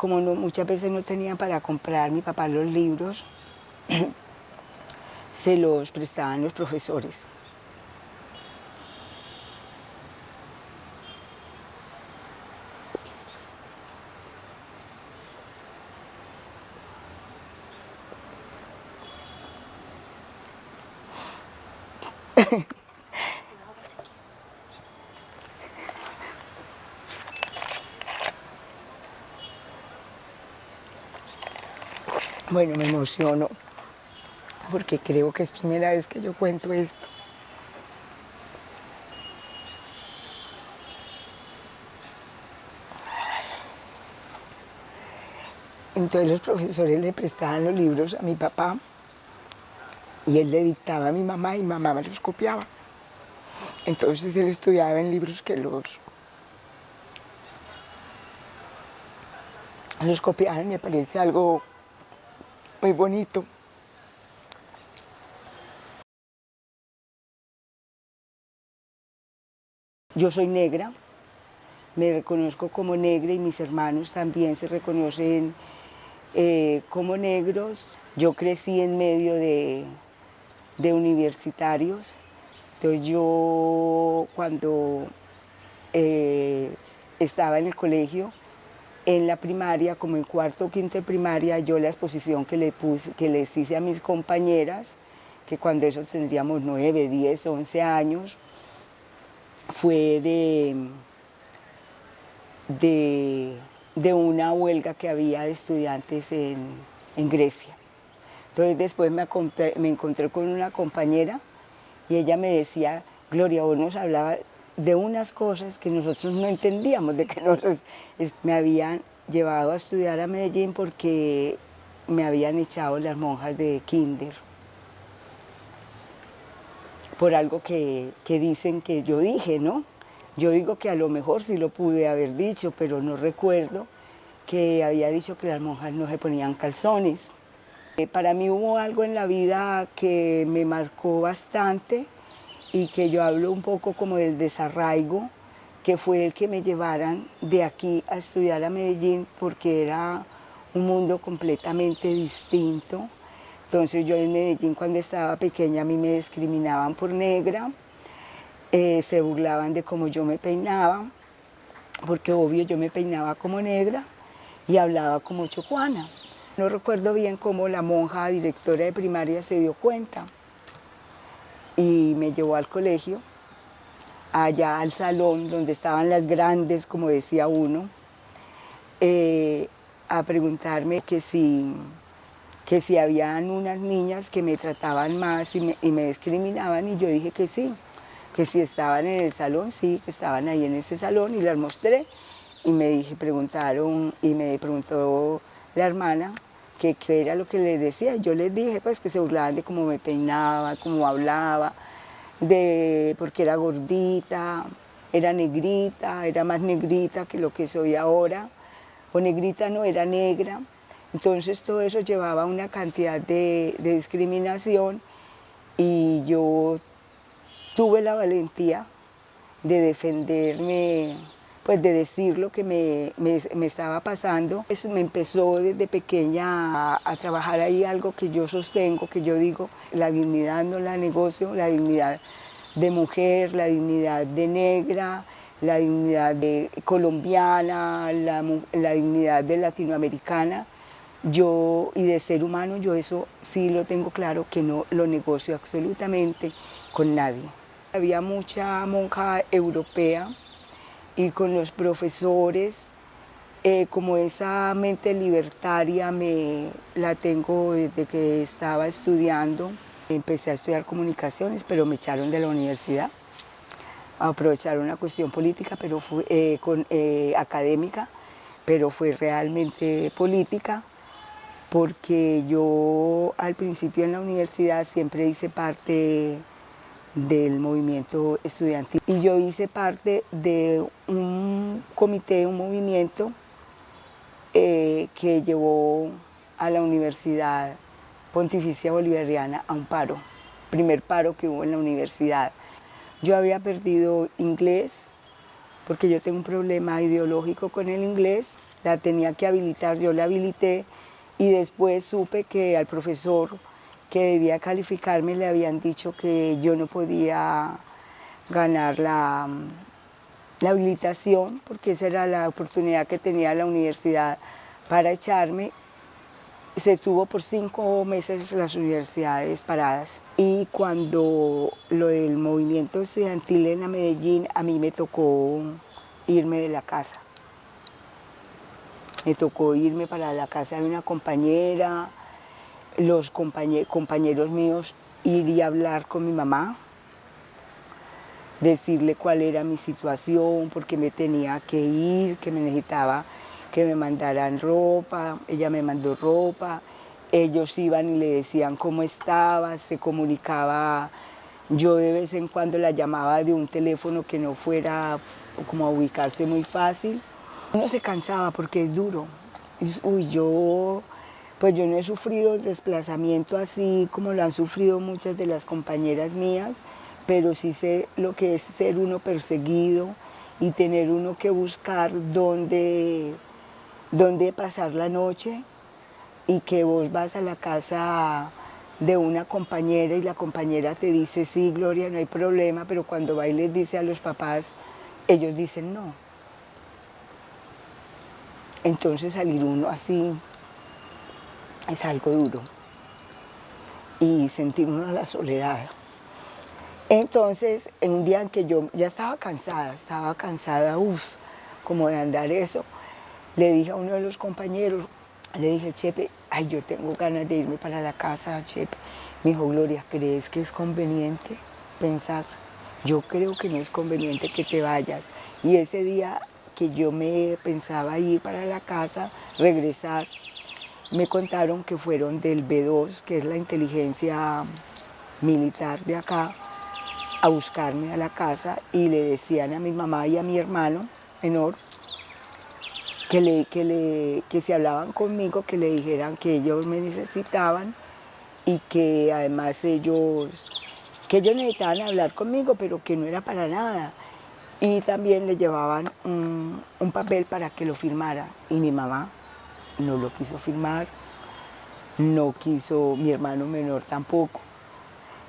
como muchas veces no tenía para comprar mi papá los libros, se los prestaban los profesores. Bueno, me emociono porque creo que es primera vez que yo cuento esto. Entonces los profesores le prestaban los libros a mi papá y él le dictaba a mi mamá y mamá me los copiaba. Entonces él estudiaba en libros que los, los copiaban, me parece algo muy bonito. Yo soy negra, me reconozco como negra y mis hermanos también se reconocen eh, como negros. Yo crecí en medio de, de universitarios, entonces yo cuando eh, estaba en el colegio en la primaria, como en cuarto o quinto de primaria, yo la exposición que, le puse, que les hice a mis compañeras, que cuando eso tendríamos 9, 10, 11 años, fue de, de, una huelga que había de estudiantes en, Grecia. Entonces después me, me encontré con una compañera y ella me decía, Gloria, vos nos hablaba de unas cosas que nosotros no entendíamos, de que nosotros me habían llevado a estudiar a Medellín porque me habían echado las monjas de kinder por algo que, dicen que yo dije, ¿no? Yo digo que a lo mejor sí lo pude haber dicho, pero no recuerdo que había dicho que las monjas no se ponían calzones. Eh, para mí hubo algo en la vida que me marcó bastante, y que yo hablo un poco como del desarraigo, que fue el que me llevaran de aquí a estudiar a Medellín porque era un mundo completamente distinto. Entonces yo en Medellín cuando estaba pequeña a mí me discriminaban por negra, eh, se burlaban de cómo yo me peinaba, porque obvio yo me peinaba como negra y hablaba como chocuana. No recuerdo bien cómo la monja directora de primaria se dio cuenta, y me llevó al colegio, allá al salón donde estaban las grandes, como decía uno, eh, a preguntarme que si, que si habían unas niñas que me trataban más y me, discriminaban y yo dije que sí, que si estaban en el salón, sí, que estaban ahí en ese salón y las mostré y me dije, preguntaron y me preguntó la hermana que era lo que les decía. Yo les dije pues que se burlaban de cómo me peinaba, cómo hablaba, de porque era gordita, era negrita, era más negrita que lo que soy ahora, o negrita no, era negra. Entonces todo eso llevaba una cantidad de discriminación y yo tuve la valentía de defenderme pues de decir lo que me, me, estaba pasando. me empezó desde pequeña a, trabajar ahí algo que yo sostengo, que yo digo, la dignidad no la negocio, la dignidad de mujer, la dignidad de negra, la dignidad de colombiana, la, la dignidad de latinoamericana. Yo, y de ser humano, yo eso sí lo tengo claro, que no lo negocio absolutamente con nadie. Había mucha monja europea y con los profesores, eh, como esa mente libertaria me la tengo desde que estaba estudiando. Empecé a estudiar comunicaciones, pero me echaron de la universidad a aprovechar una cuestión política, pero fue, eh, con, eh, académica, pero fue realmente política, porque yo al principio en la universidad siempre hice parte del movimiento estudiantil. Y yo hice parte de un comité, un movimiento eh, que llevó a la Universidad Pontificia Bolivariana a un paro, primer paro que hubo en la universidad. Yo había perdido inglés porque yo tengo un problema ideológico con el inglés la tenía que habilitar, yo la habilité y después supe que al profesor que debía calificarme le habían dicho que yo no podía ganar la, la habilitación porque esa era la oportunidad que tenía la universidad para echarme se tuvo por cinco meses las universidades paradas y cuando lo del movimiento estudiantil en Medellín a mí me tocó irme de la casa. Me tocó irme para la casa de una compañera, los compañeros míos ir y hablar con mi mamá, decirle cuál era mi situación, porque me tenía que ir, que me necesitaba que me mandaran ropa, ella me mandó ropa, ellos iban y le decían cómo estaba, se comunicaba, yo de vez en cuando la llamaba de un teléfono que no fuera como a ubicarse muy fácil. Uno se cansaba porque es duro. Uy, yo, pues yo no he sufrido el desplazamiento así como lo han sufrido muchas de las compañeras mías, pero sí sé lo que es ser uno perseguido y tener uno que buscar dónde dónde pasar la noche y que vos vas a la casa de una compañera y la compañera te dice, sí, Gloria, no hay problema, pero cuando va y les dice a los papás, ellos dicen no. Entonces salir uno así es algo duro y sentir uno la soledad. Entonces, en un día en que yo ya estaba cansada, estaba cansada, uff, como de andar eso, le dije a uno de los compañeros, le dije, Chepe, ay, yo tengo ganas de irme para la casa, Chepe. Me dijo, Gloria, ¿crees que es conveniente? Pensás, yo creo que no es conveniente que te vayas. Y ese día que yo me pensaba ir para la casa, regresar, me contaron que fueron del B2, que es la inteligencia militar de acá, a buscarme a la casa y le decían a mi mamá y a mi hermano menor que, le, que, le, que se hablaban conmigo, que le dijeran que ellos me necesitaban y que además ellos, que ellos necesitaban hablar conmigo, pero que no era para nada. Y también le llevaban un, un papel para que lo firmara. Y mi mamá no lo quiso firmar, no quiso mi hermano menor tampoco.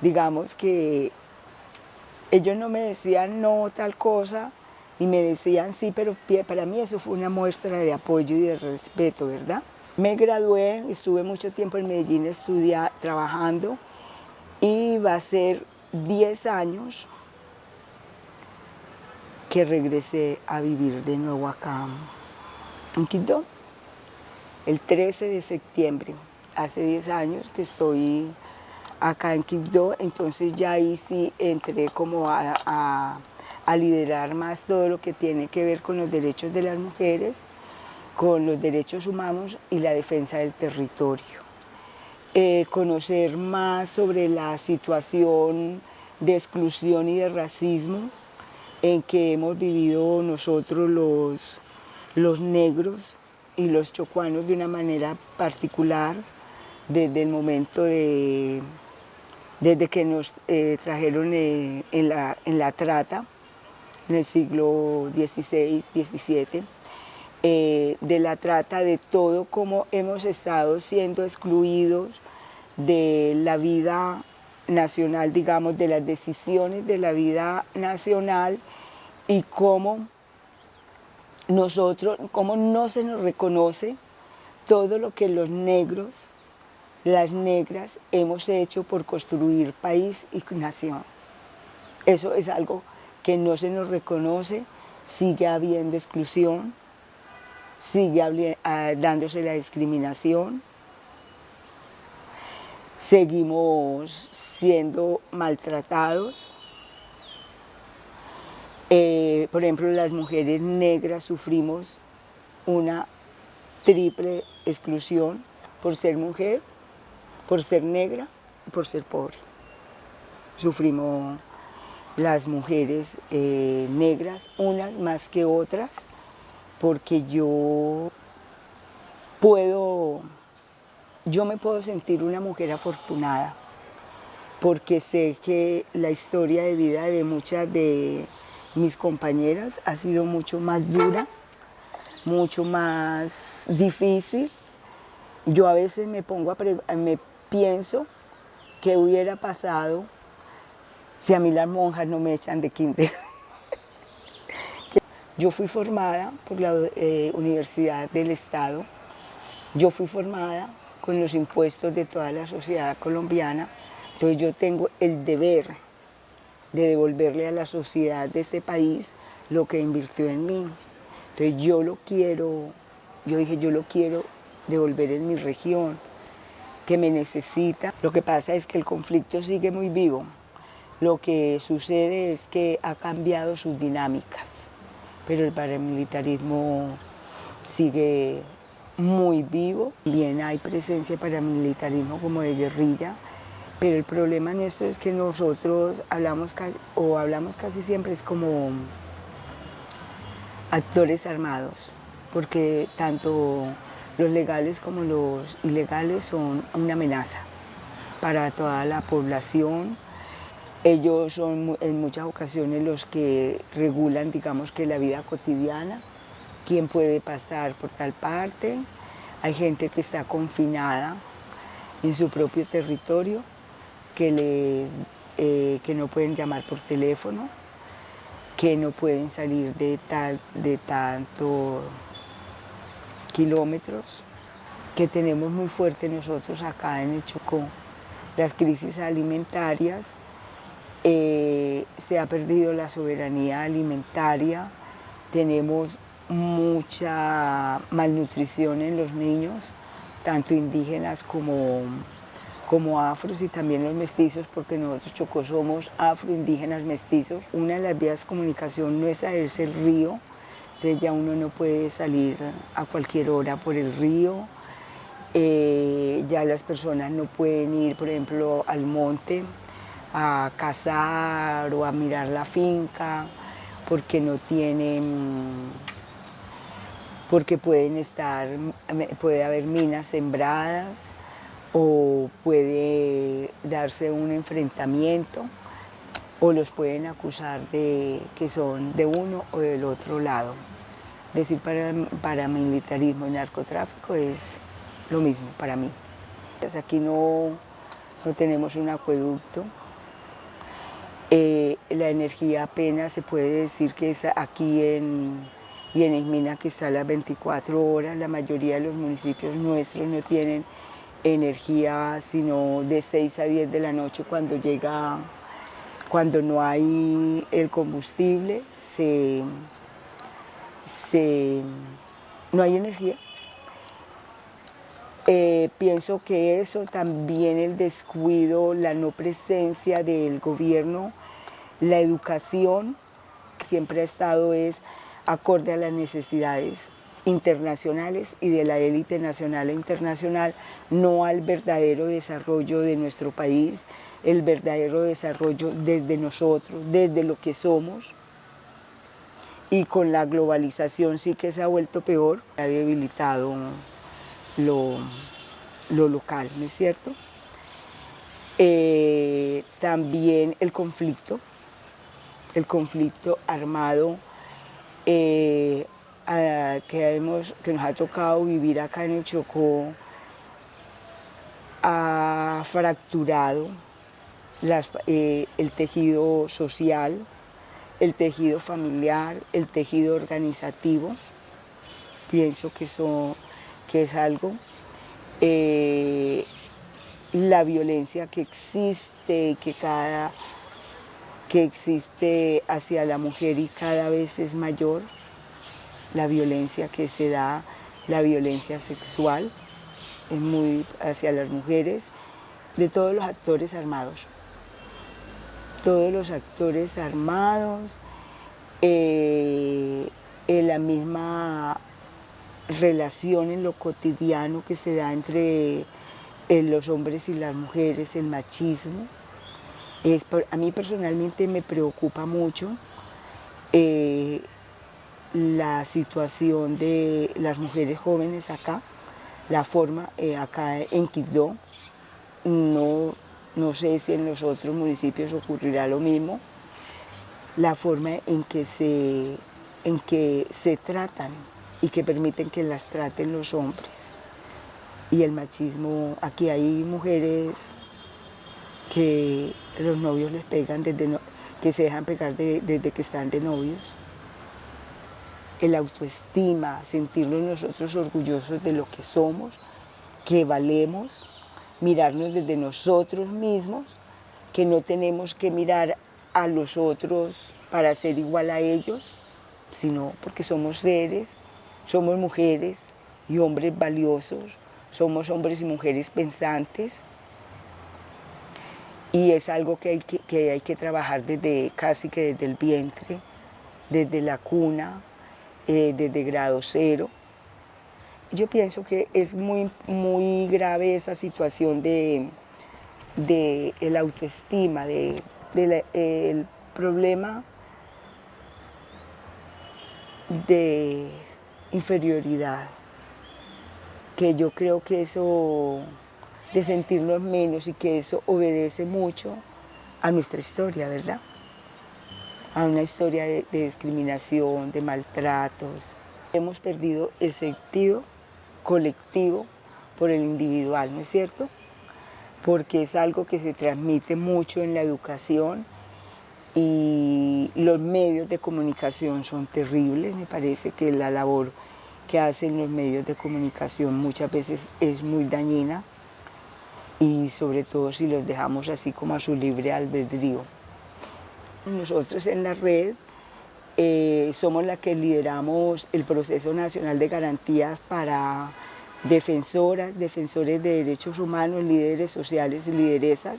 Digamos que ellos no me decían no tal cosa, y me decían sí, pero para mí eso fue una muestra de apoyo y de respeto, ¿verdad? Me gradué, estuve mucho tiempo en Medellín estudiando, trabajando y va a ser 10 años que regresé a vivir de nuevo acá en Quito. El 13 de septiembre, hace 10 años que estoy acá en Quito, entonces ya ahí sí entré como a a liderar más todo lo que tiene que ver con los derechos de las mujeres, con los derechos humanos y la defensa del territorio. Eh, conocer más sobre la situación de exclusión y de racismo en que hemos vivido nosotros los, los negros y los chocuanos de una manera particular desde el momento de, desde que nos eh, trajeron eh, en, la, en la trata en el siglo XVI, XVII, eh, de la trata de todo cómo hemos estado siendo excluidos de la vida nacional, digamos, de las decisiones de la vida nacional y cómo nosotros, cómo no se nos reconoce todo lo que los negros, las negras, hemos hecho por construir país y nación. Eso es algo que no se nos reconoce, sigue habiendo exclusión, sigue ah, dándose la discriminación, seguimos siendo maltratados. Eh, por ejemplo, las mujeres negras sufrimos una triple exclusión por ser mujer, por ser negra y por ser pobre. Sufrimos las mujeres eh, negras, unas más que otras, porque yo puedo, yo me puedo sentir una mujer afortunada, porque sé que la historia de vida de muchas de mis compañeras ha sido mucho más dura, mucho más difícil. Yo a veces me pongo a me pienso qué hubiera pasado si a mí las monjas no me echan de kinder. Yo fui formada por la eh, Universidad del Estado, yo fui formada con los impuestos de toda la sociedad colombiana, entonces yo tengo el deber de devolverle a la sociedad de este país lo que invirtió en mí. Entonces yo lo quiero, yo dije yo lo quiero devolver en mi región, que me necesita. Lo que pasa es que el conflicto sigue muy vivo. Lo que sucede es que ha cambiado sus dinámicas pero el paramilitarismo sigue muy vivo. Bien hay presencia paramilitarismo como de guerrilla, pero el problema nuestro es que nosotros hablamos casi, o hablamos casi siempre es como actores armados, porque tanto los legales como los ilegales son una amenaza para toda la población, ellos son en muchas ocasiones los que regulan, digamos que la vida cotidiana, quién puede pasar por tal parte. Hay gente que está confinada en su propio territorio, que, les, eh, que no pueden llamar por teléfono, que no pueden salir de, tal, de tantos kilómetros, que tenemos muy fuerte nosotros acá en el Chocó, las crisis alimentarias, eh, se ha perdido la soberanía alimentaria, tenemos mucha malnutrición en los niños, tanto indígenas como, como afros y también los mestizos, porque nosotros Chocó somos afroindígenas mestizos. Una de las vías de comunicación nuestra es el río, entonces ya uno no puede salir a cualquier hora por el río, eh, ya las personas no pueden ir, por ejemplo, al monte, a cazar o a mirar la finca porque no tienen, porque pueden estar, puede haber minas sembradas o puede darse un enfrentamiento o los pueden acusar de que son de uno o del otro lado. Decir para, paramilitarismo y narcotráfico es lo mismo para mí. Aquí no, no tenemos un acueducto, eh, la energía apenas se puede decir que es aquí en, y en Ismina que está a las 24 horas, la mayoría de los municipios nuestros no tienen energía sino de 6 a 10 de la noche cuando llega, cuando no hay el combustible, se, no hay energía. Eh, pienso que eso también el descuido, la no presencia del gobierno la educación siempre ha estado es acorde a las necesidades internacionales y de la élite nacional e internacional, no al verdadero desarrollo de nuestro país, el verdadero desarrollo desde nosotros, desde lo que somos. Y con la globalización sí que se ha vuelto peor, ha debilitado lo, lo local, ¿no es cierto? Eh, también el conflicto, el conflicto armado eh, que, hemos, que nos ha tocado vivir acá en el Chocó ha fracturado eh, el tejido social, el tejido familiar, el tejido organizativo. Pienso que, que es algo. Eh, la violencia que existe, que cada que existe hacia la mujer y cada vez es mayor, la violencia que se da, la violencia sexual, es muy hacia las mujeres, de todos los actores armados. Todos los actores armados, eh, la misma relación en lo cotidiano que se da entre eh, los hombres y las mujeres, el machismo, a mí personalmente me preocupa mucho eh, la situación de las mujeres jóvenes acá, la forma eh, acá en Quibdó, no, no sé si en los otros municipios ocurrirá lo mismo, la forma en que se, en que se tratan y que permiten que las traten los hombres. Y el machismo, aquí hay mujeres que los novios les pegan desde que se dejan pegar desde que están de novios. El autoestima, sentirnos nosotros orgullosos de lo que somos, que valemos, mirarnos desde nosotros mismos, que no tenemos que mirar a los otros para ser igual a ellos, sino porque somos seres, somos mujeres y hombres valiosos, somos hombres y mujeres pensantes, y es algo que hay que, hay que trabajar desde casi que desde el vientre, desde la cuna, eh, desde grado cero. Yo pienso que es muy, muy grave esa situación de, de el autoestima, de, el problema de inferioridad, que yo creo que eso de sentirnos menos y que eso obedece mucho a nuestra historia, ¿verdad? A una historia de, discriminación, de maltratos. Hemos perdido el sentido colectivo por el individual, ¿no es cierto? Porque es algo que se transmite mucho en la educación y los medios de comunicación son terribles. Me parece que la labor que hacen los medios de comunicación muchas veces es muy dañina y sobre todo si los dejamos así como a su libre albedrío. Nosotros en la red eh, somos la que lideramos el proceso nacional de garantías para defensoras, defensores de derechos humanos, líderes sociales y lideresas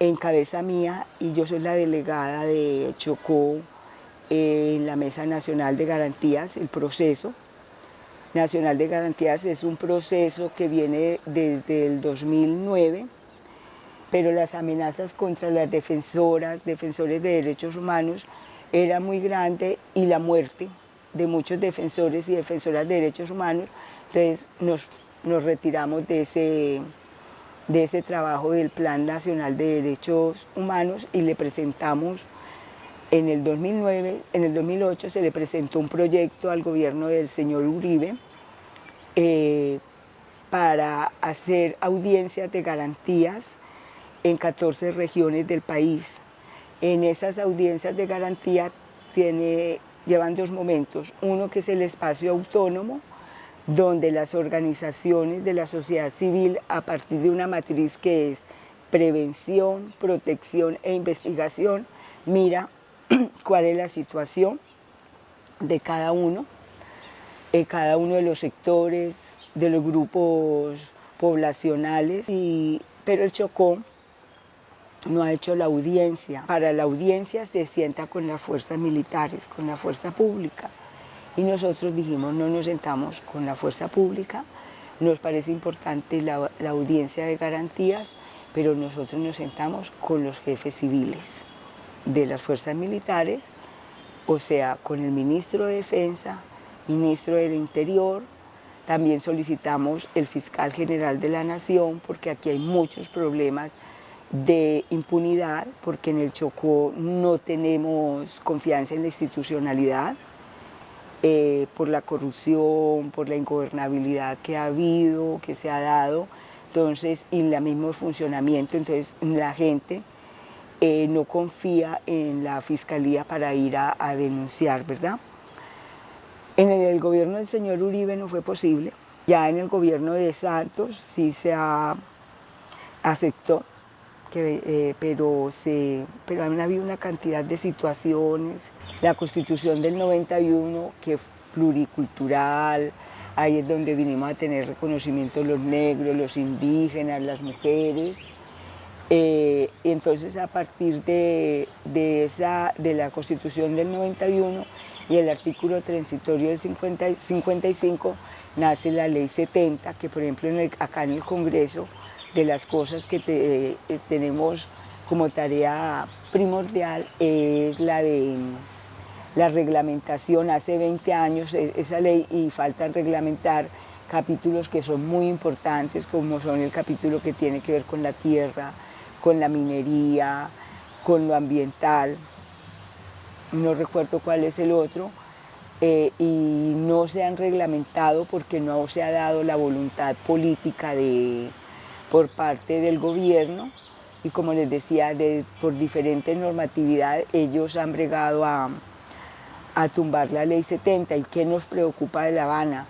en cabeza mía y yo soy la delegada de Chocó eh, en la Mesa Nacional de Garantías, el proceso. Nacional de Garantías es un proceso que viene desde el 2009, pero las amenazas contra las defensoras, defensores de derechos humanos, era muy grande y la muerte de muchos defensores y defensoras de derechos humanos, entonces nos, nos retiramos de ese, de ese trabajo del Plan Nacional de Derechos Humanos y le presentamos en el 2009, en el 2008 se le presentó un proyecto al gobierno del señor Uribe eh, para hacer audiencias de garantías en 14 regiones del país. En esas audiencias de garantía tiene, llevan dos momentos. Uno que es el espacio autónomo, donde las organizaciones de la sociedad civil, a partir de una matriz que es prevención, protección e investigación, mira cuál es la situación de cada uno, de cada uno de los sectores, de los grupos poblacionales, y, pero el Chocó no ha hecho la audiencia. Para la audiencia se sienta con las fuerzas militares, con la fuerza pública. Y nosotros dijimos, no nos sentamos con la fuerza pública, nos parece importante la, audiencia de garantías, pero nosotros nos sentamos con los jefes civiles de las fuerzas militares, o sea, con el ministro de Defensa, ministro del Interior, también solicitamos el fiscal general de la Nación, porque aquí hay muchos problemas de impunidad, porque en el Chocó no tenemos confianza en la institucionalidad, eh, por la corrupción, por la ingobernabilidad que ha habido, que se ha dado, entonces, y el mismo funcionamiento, entonces la gente eh, no confía en la fiscalía para ir a, denunciar, ¿verdad? En el, gobierno del señor Uribe no fue posible, ya en el gobierno de Santos sí se aceptó, que, eh, pero, se, pero han habido una cantidad de situaciones, la constitución del 91 que es pluricultural, ahí es donde vinimos a tener reconocimiento los negros, los indígenas, las mujeres, eh, entonces a partir de, esa, de la Constitución del 91 y el artículo transitorio del 55 nace la Ley 70, que por ejemplo acá en el Congreso, de las cosas que eh, tenemos como tarea primordial es la de la reglamentación. Hace 20 años e, esa ley y falta reglamentar capítulos que son muy importantes, como son el capítulo que tiene que ver con la tierra, con la minería, con lo ambiental, no recuerdo cuál es el otro, eh, y no se han reglamentado porque no se ha dado la voluntad política de, por parte del gobierno y como les decía, de, por diferentes normatividades ellos han bregado a, a tumbar la ley 70 y qué nos preocupa de La Habana,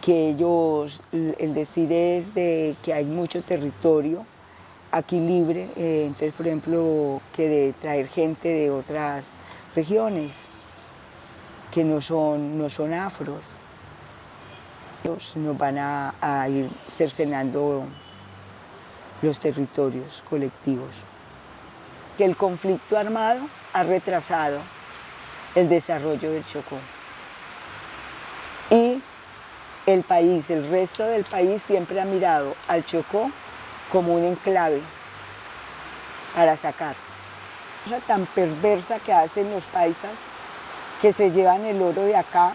que ellos, el decir es de que hay mucho territorio aquí libre, eh, entonces por ejemplo que de traer gente de otras regiones que no son, no son afros, nos van a, a ir cercenando los territorios colectivos. Que el conflicto armado ha retrasado el desarrollo del Chocó. Y el país, el resto del país siempre ha mirado al Chocó como un enclave para sacar. Cosa tan perversa que hacen los paisas que se llevan el oro de acá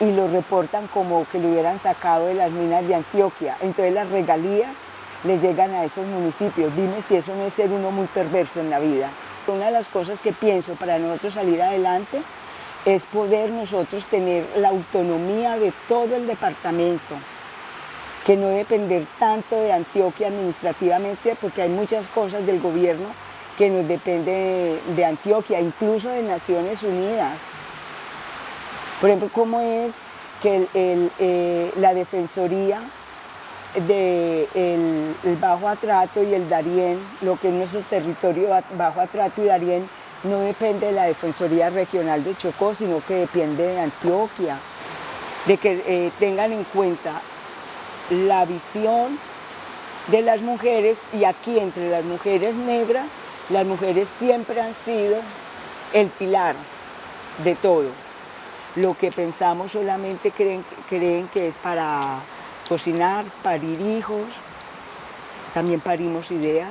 y lo reportan como que lo hubieran sacado de las minas de Antioquia. Entonces las regalías le llegan a esos municipios. Dime si eso no es ser uno muy perverso en la vida. Una de las cosas que pienso para nosotros salir adelante es poder nosotros tener la autonomía de todo el departamento, que no depender tanto de Antioquia administrativamente, porque hay muchas cosas del gobierno que nos depende de, Antioquia, incluso de Naciones Unidas. Por ejemplo, cómo es que eh, la Defensoría de el, Bajo Atrato y el Darién, lo que es nuestro territorio Bajo Atrato y Darién, no depende de la Defensoría Regional de Chocó, sino que depende de Antioquia, de que eh, tengan en cuenta la visión de las mujeres y aquí entre las mujeres negras, las mujeres siempre han sido el pilar de todo. Lo que pensamos solamente creen, creen que es para cocinar, parir hijos, también parimos ideas,